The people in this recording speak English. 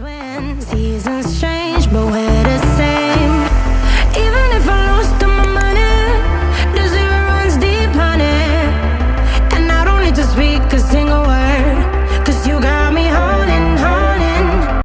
when seasons